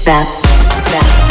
Spap, spap.